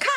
Cut!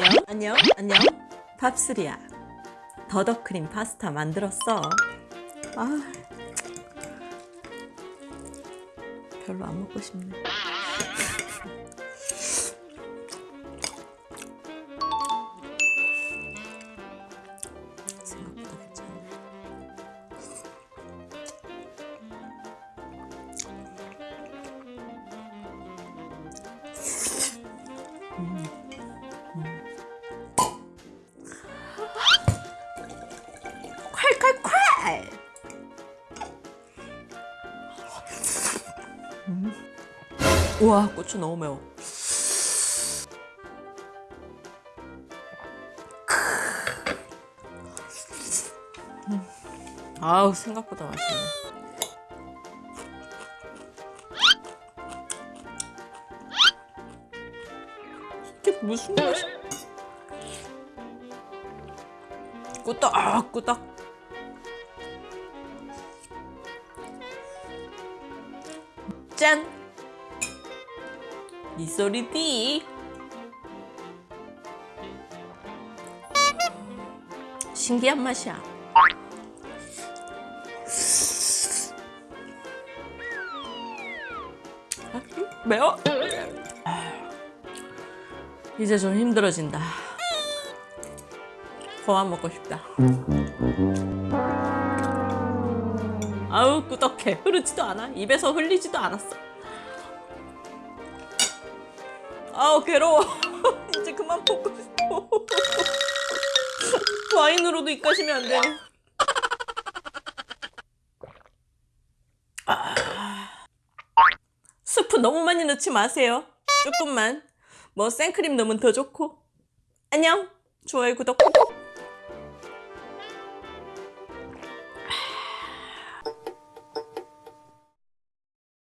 안녕. 안녕. 안녕. 팝스리야. 더더크림 파스타 만들었어. 아. 별로 안 먹고 싶네 우와 고추 너무 매워 음. 아우 생각보다 맛있네 이게 무슨 맛이 꾸덕 꾸덕 짠! 이 소리디 신기한 맛이야. 아, 매워? 이제 좀 힘들어진다. 그만 먹고 싶다. 아우 꾸덕해. 흐르지도 않아. 입에서 흘리지도 않았어 아우 괴로워. 이제 그만 먹고 싶어. 와인으로도 입가시면 안 되네 아. 스프 너무 많이 넣지 마세요. 조금만. 뭐 생크림 넣으면 더 좋고. 안녕. 좋아요 구독. 꾹꾹